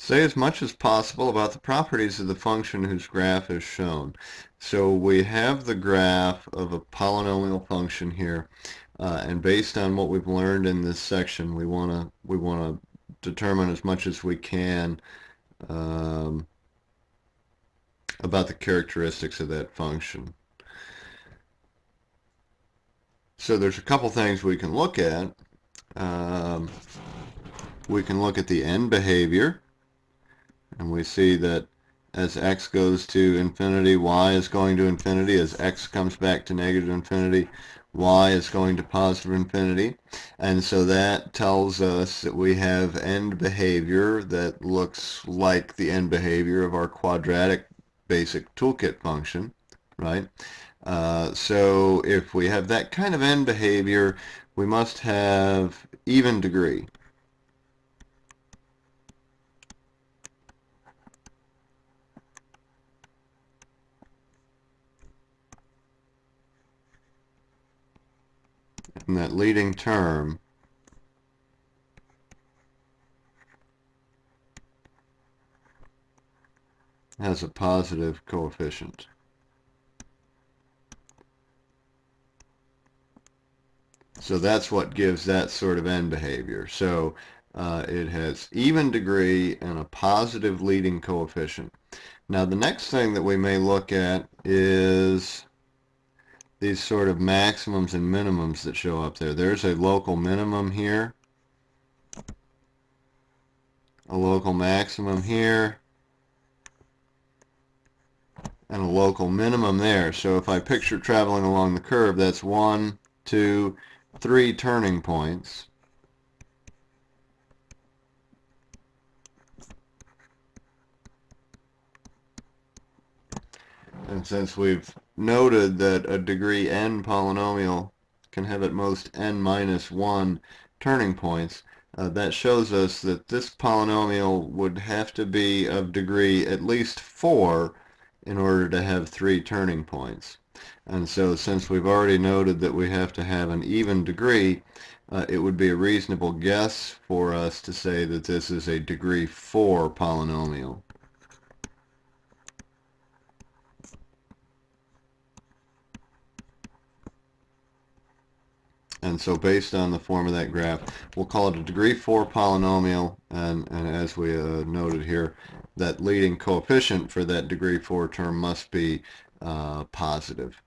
Say as much as possible about the properties of the function whose graph is shown. So we have the graph of a polynomial function here, uh, and based on what we've learned in this section, we want to we want to determine as much as we can um, about the characteristics of that function. So there's a couple things we can look at. Um, we can look at the end behavior and we see that as x goes to infinity, y is going to infinity. As x comes back to negative infinity, y is going to positive infinity. And so that tells us that we have end behavior that looks like the end behavior of our quadratic basic toolkit function, right? Uh, so if we have that kind of end behavior, we must have even degree. And that leading term has a positive coefficient. So that's what gives that sort of end behavior. So uh, it has even degree and a positive leading coefficient. Now the next thing that we may look at is these sort of maximums and minimums that show up there. There's a local minimum here, a local maximum here, and a local minimum there. So if I picture traveling along the curve, that's one, two, three turning points. And since we've noted that a degree n polynomial can have at most n minus 1 turning points, uh, that shows us that this polynomial would have to be of degree at least 4 in order to have 3 turning points. And so since we've already noted that we have to have an even degree, uh, it would be a reasonable guess for us to say that this is a degree 4 polynomial. And so based on the form of that graph, we'll call it a degree 4 polynomial. And, and as we uh, noted here, that leading coefficient for that degree 4 term must be uh, positive.